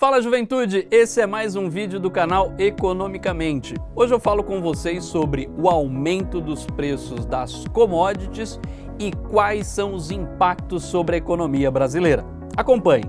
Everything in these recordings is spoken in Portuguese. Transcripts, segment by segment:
Fala juventude, esse é mais um vídeo do canal Economicamente. Hoje eu falo com vocês sobre o aumento dos preços das commodities e quais são os impactos sobre a economia brasileira. Acompanhe!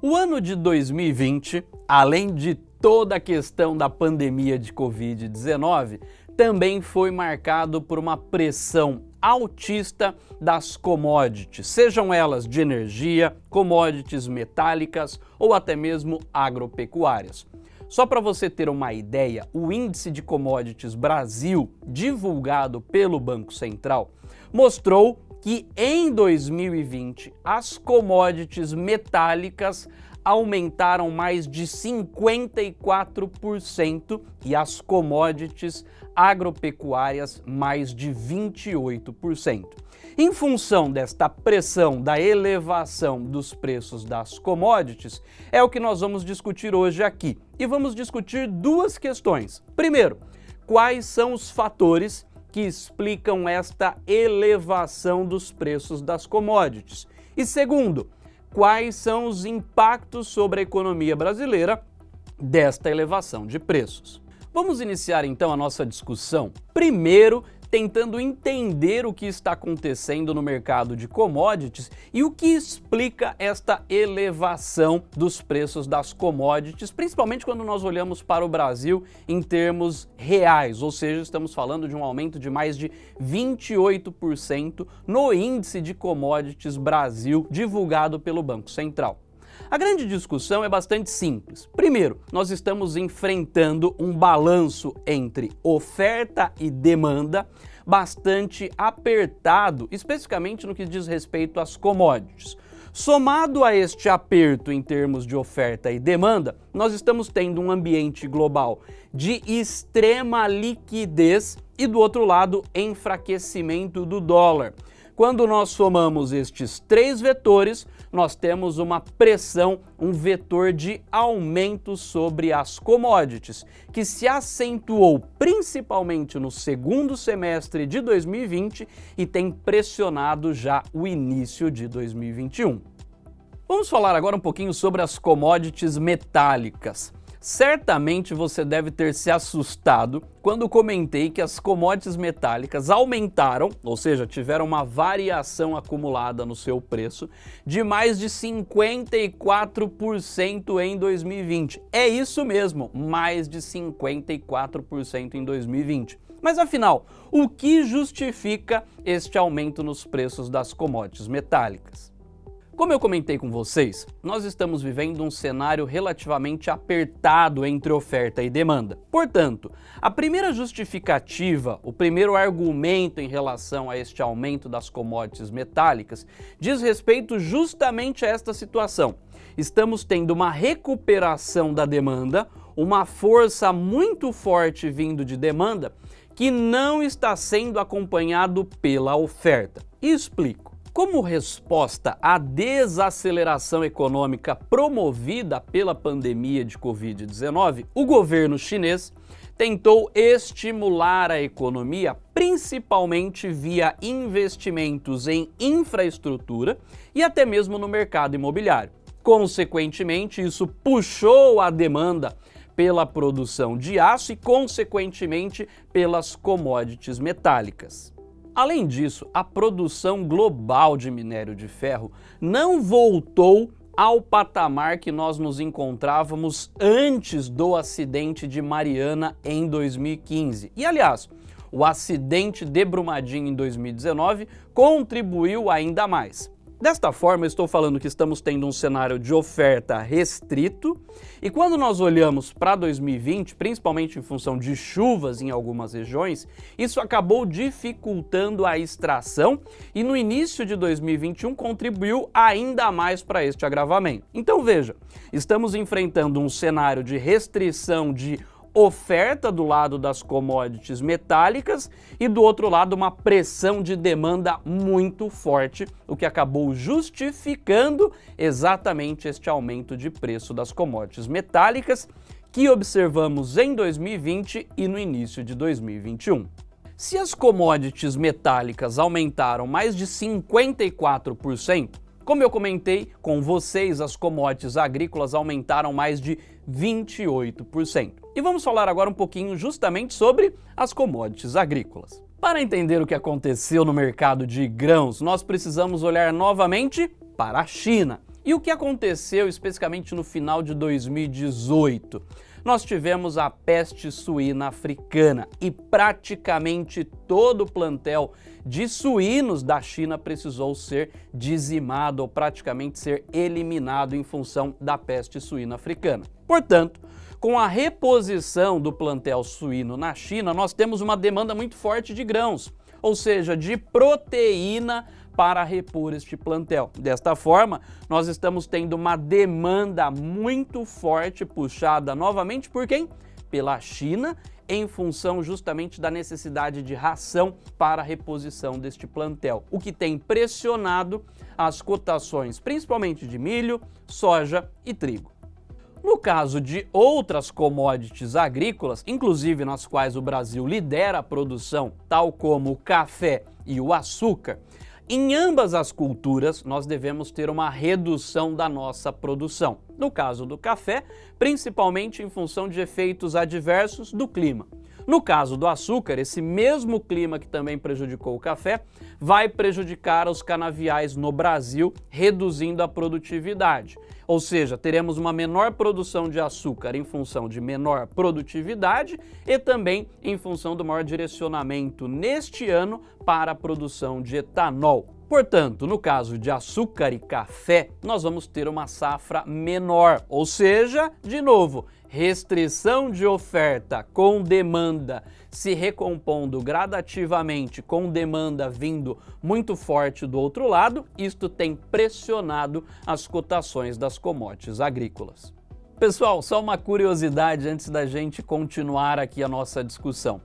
O ano de 2020, além de toda a questão da pandemia de Covid-19, também foi marcado por uma pressão altista das commodities, sejam elas de energia, commodities metálicas ou até mesmo agropecuárias. Só para você ter uma ideia, o índice de commodities Brasil, divulgado pelo Banco Central, mostrou que em 2020 as commodities metálicas aumentaram mais de 54% e as commodities agropecuárias mais de 28%. Em função desta pressão da elevação dos preços das commodities, é o que nós vamos discutir hoje aqui. E vamos discutir duas questões. Primeiro, quais são os fatores que explicam esta elevação dos preços das commodities? E segundo, quais são os impactos sobre a economia brasileira desta elevação de preços. Vamos iniciar então a nossa discussão, primeiro tentando entender o que está acontecendo no mercado de commodities e o que explica esta elevação dos preços das commodities, principalmente quando nós olhamos para o Brasil em termos reais, ou seja, estamos falando de um aumento de mais de 28% no índice de commodities Brasil divulgado pelo Banco Central. A grande discussão é bastante simples. Primeiro, nós estamos enfrentando um balanço entre oferta e demanda bastante apertado, especificamente no que diz respeito às commodities. Somado a este aperto em termos de oferta e demanda, nós estamos tendo um ambiente global de extrema liquidez e, do outro lado, enfraquecimento do dólar. Quando nós somamos estes três vetores, nós temos uma pressão, um vetor de aumento sobre as commodities, que se acentuou principalmente no segundo semestre de 2020 e tem pressionado já o início de 2021. Vamos falar agora um pouquinho sobre as commodities metálicas. Certamente você deve ter se assustado quando comentei que as commodities metálicas aumentaram, ou seja, tiveram uma variação acumulada no seu preço de mais de 54% em 2020. É isso mesmo, mais de 54% em 2020. Mas afinal, o que justifica este aumento nos preços das commodities metálicas? Como eu comentei com vocês, nós estamos vivendo um cenário relativamente apertado entre oferta e demanda. Portanto, a primeira justificativa, o primeiro argumento em relação a este aumento das commodities metálicas diz respeito justamente a esta situação. Estamos tendo uma recuperação da demanda, uma força muito forte vindo de demanda que não está sendo acompanhado pela oferta. E explico. Como resposta à desaceleração econômica promovida pela pandemia de Covid-19, o governo chinês tentou estimular a economia principalmente via investimentos em infraestrutura e até mesmo no mercado imobiliário. Consequentemente, isso puxou a demanda pela produção de aço e, consequentemente, pelas commodities metálicas. Além disso, a produção global de minério de ferro não voltou ao patamar que nós nos encontrávamos antes do acidente de Mariana em 2015. E aliás, o acidente de Brumadinho em 2019 contribuiu ainda mais. Desta forma, estou falando que estamos tendo um cenário de oferta restrito e quando nós olhamos para 2020, principalmente em função de chuvas em algumas regiões, isso acabou dificultando a extração e no início de 2021 contribuiu ainda mais para este agravamento. Então veja, estamos enfrentando um cenário de restrição de oferta do lado das commodities metálicas e do outro lado uma pressão de demanda muito forte, o que acabou justificando exatamente este aumento de preço das commodities metálicas que observamos em 2020 e no início de 2021. Se as commodities metálicas aumentaram mais de 54%, como eu comentei com vocês, as commodities agrícolas aumentaram mais de 28%. E vamos falar agora um pouquinho justamente sobre as commodities agrícolas. Para entender o que aconteceu no mercado de grãos, nós precisamos olhar novamente para a China. E o que aconteceu especificamente no final de 2018? Nós tivemos a peste suína africana e praticamente todo o plantel de suínos da China precisou ser dizimado ou praticamente ser eliminado em função da peste suína africana. Portanto, com a reposição do plantel suíno na China, nós temos uma demanda muito forte de grãos, ou seja, de proteína para repor este plantel. Desta forma, nós estamos tendo uma demanda muito forte puxada novamente por quem? Pela China, em função justamente da necessidade de ração para a reposição deste plantel, o que tem pressionado as cotações, principalmente de milho, soja e trigo. No caso de outras commodities agrícolas, inclusive nas quais o Brasil lidera a produção, tal como o café e o açúcar, em ambas as culturas, nós devemos ter uma redução da nossa produção. No caso do café, principalmente em função de efeitos adversos do clima. No caso do açúcar, esse mesmo clima que também prejudicou o café, vai prejudicar os canaviais no Brasil, reduzindo a produtividade. Ou seja, teremos uma menor produção de açúcar em função de menor produtividade e também em função do maior direcionamento neste ano para a produção de etanol. Portanto, no caso de açúcar e café, nós vamos ter uma safra menor, ou seja, de novo, restrição de oferta com demanda se recompondo gradativamente com demanda vindo muito forte do outro lado, isto tem pressionado as cotações das commodities agrícolas. Pessoal, só uma curiosidade antes da gente continuar aqui a nossa discussão.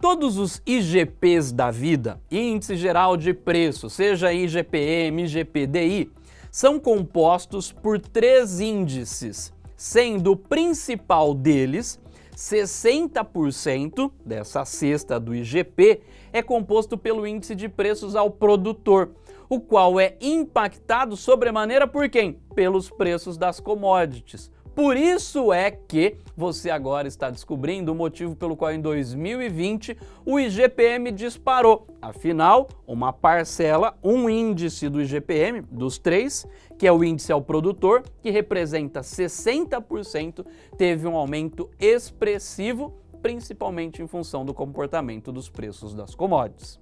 Todos os IGPs da vida, Índice Geral de Preço, seja IGPM, IGPDI, são compostos por três índices, sendo o principal deles 60% dessa cesta do IGP é composto pelo índice de preços ao produtor, o qual é impactado sobremaneira por quem? Pelos preços das commodities. Por isso é que você agora está descobrindo o motivo pelo qual em 2020 o IGPM disparou. Afinal, uma parcela, um índice do IGPM, dos três, que é o índice ao produtor, que representa 60%, teve um aumento expressivo, principalmente em função do comportamento dos preços das commodities.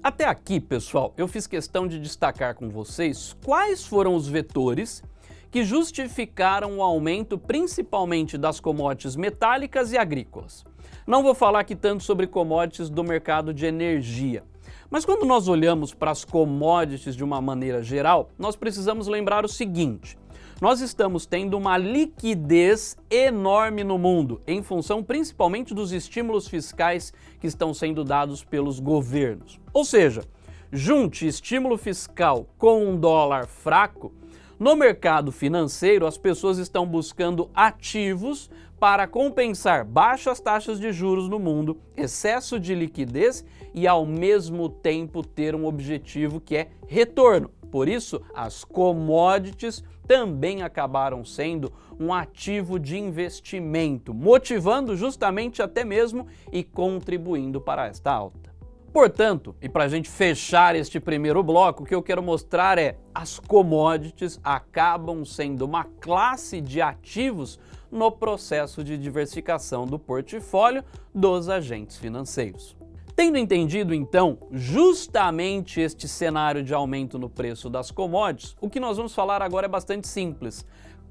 Até aqui, pessoal, eu fiz questão de destacar com vocês quais foram os vetores que justificaram o aumento principalmente das commodities metálicas e agrícolas. Não vou falar aqui tanto sobre commodities do mercado de energia, mas quando nós olhamos para as commodities de uma maneira geral, nós precisamos lembrar o seguinte, nós estamos tendo uma liquidez enorme no mundo, em função principalmente dos estímulos fiscais que estão sendo dados pelos governos. Ou seja, junte estímulo fiscal com um dólar fraco, no mercado financeiro, as pessoas estão buscando ativos para compensar baixas taxas de juros no mundo, excesso de liquidez e ao mesmo tempo ter um objetivo que é retorno. Por isso, as commodities também acabaram sendo um ativo de investimento, motivando justamente até mesmo e contribuindo para esta alta. Portanto, e para a gente fechar este primeiro bloco, o que eu quero mostrar é as commodities acabam sendo uma classe de ativos no processo de diversificação do portfólio dos agentes financeiros. Tendo entendido, então, justamente este cenário de aumento no preço das commodities, o que nós vamos falar agora é bastante simples.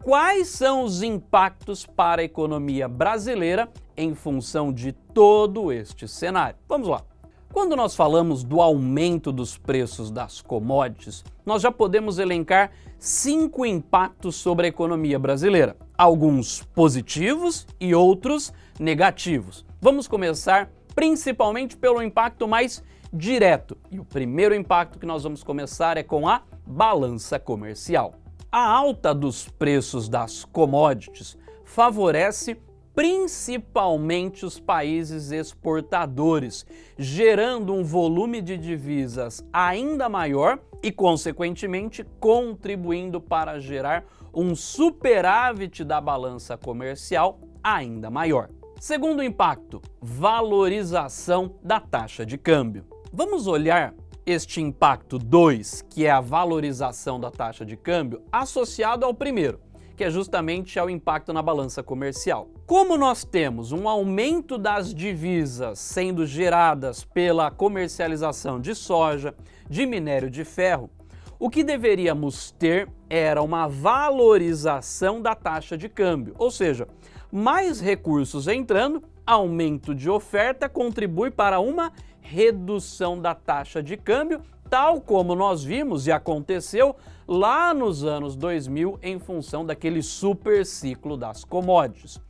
Quais são os impactos para a economia brasileira em função de todo este cenário? Vamos lá. Quando nós falamos do aumento dos preços das commodities, nós já podemos elencar cinco impactos sobre a economia brasileira, alguns positivos e outros negativos. Vamos começar principalmente pelo impacto mais direto. E o primeiro impacto que nós vamos começar é com a balança comercial. A alta dos preços das commodities favorece principalmente os países exportadores, gerando um volume de divisas ainda maior e, consequentemente, contribuindo para gerar um superávit da balança comercial ainda maior. Segundo impacto, valorização da taxa de câmbio. Vamos olhar este impacto 2, que é a valorização da taxa de câmbio, associado ao primeiro, que é justamente ao impacto na balança comercial. Como nós temos um aumento das divisas sendo geradas pela comercialização de soja, de minério de ferro, o que deveríamos ter era uma valorização da taxa de câmbio, ou seja, mais recursos entrando, aumento de oferta contribui para uma redução da taxa de câmbio, tal como nós vimos e aconteceu lá nos anos 2000 em função daquele super ciclo das commodities.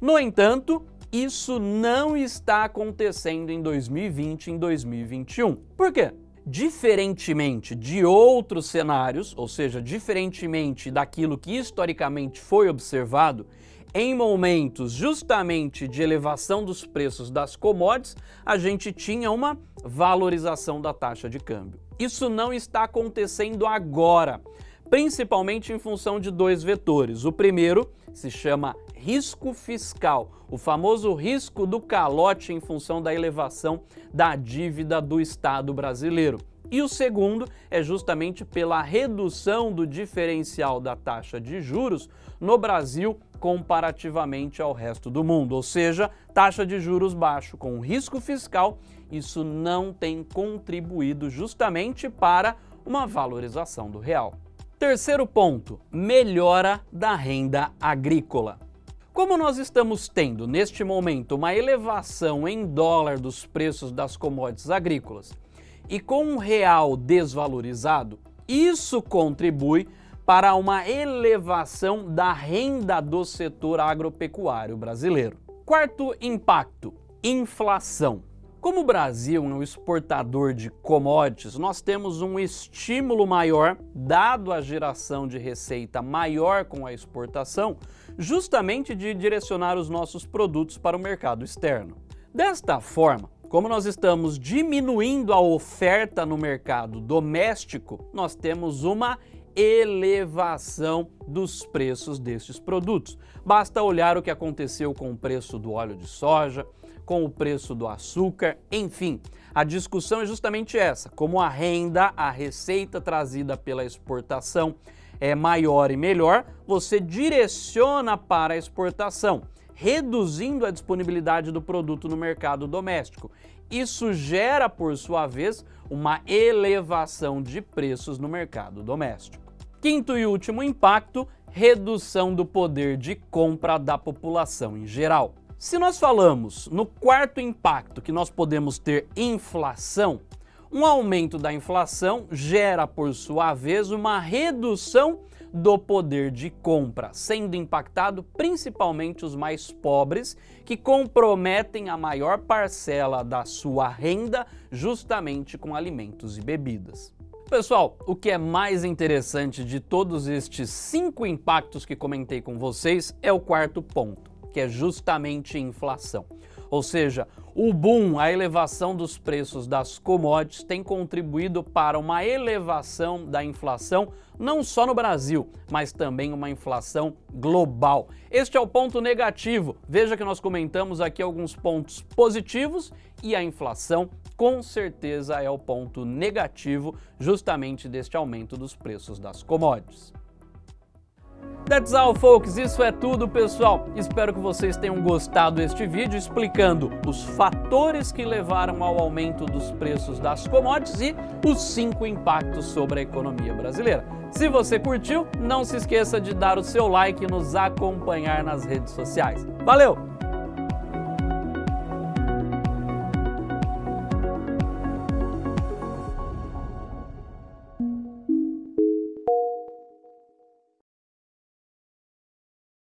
No entanto, isso não está acontecendo em 2020 e em 2021. Por quê? Diferentemente de outros cenários, ou seja, diferentemente daquilo que historicamente foi observado, em momentos justamente de elevação dos preços das commodities, a gente tinha uma valorização da taxa de câmbio. Isso não está acontecendo agora, principalmente em função de dois vetores. O primeiro se chama risco fiscal, o famoso risco do calote em função da elevação da dívida do Estado brasileiro. E o segundo é justamente pela redução do diferencial da taxa de juros no Brasil comparativamente ao resto do mundo, ou seja, taxa de juros baixo com risco fiscal, isso não tem contribuído justamente para uma valorização do real. Terceiro ponto, melhora da renda agrícola. Como nós estamos tendo neste momento uma elevação em dólar dos preços das commodities agrícolas e com um real desvalorizado, isso contribui para uma elevação da renda do setor agropecuário brasileiro. Quarto impacto, inflação. Como o Brasil é um exportador de commodities, nós temos um estímulo maior, dado a geração de receita maior com a exportação, justamente de direcionar os nossos produtos para o mercado externo. Desta forma, como nós estamos diminuindo a oferta no mercado doméstico, nós temos uma elevação dos preços destes produtos. Basta olhar o que aconteceu com o preço do óleo de soja, com o preço do açúcar, enfim. A discussão é justamente essa, como a renda, a receita trazida pela exportação é maior e melhor, você direciona para a exportação, reduzindo a disponibilidade do produto no mercado doméstico. Isso gera, por sua vez, uma elevação de preços no mercado doméstico. Quinto e último impacto, redução do poder de compra da população em geral. Se nós falamos no quarto impacto que nós podemos ter inflação, um aumento da inflação gera, por sua vez, uma redução do poder de compra, sendo impactado principalmente os mais pobres, que comprometem a maior parcela da sua renda justamente com alimentos e bebidas. Pessoal, o que é mais interessante de todos estes cinco impactos que comentei com vocês é o quarto ponto, que é justamente inflação. Ou seja, o boom, a elevação dos preços das commodities tem contribuído para uma elevação da inflação não só no Brasil, mas também uma inflação global. Este é o ponto negativo. Veja que nós comentamos aqui alguns pontos positivos e a inflação com certeza é o ponto negativo justamente deste aumento dos preços das commodities. That's all, folks. Isso é tudo, pessoal. Espero que vocês tenham gostado deste vídeo explicando os fatores que levaram ao aumento dos preços das commodities e os cinco impactos sobre a economia brasileira. Se você curtiu, não se esqueça de dar o seu like e nos acompanhar nas redes sociais. Valeu!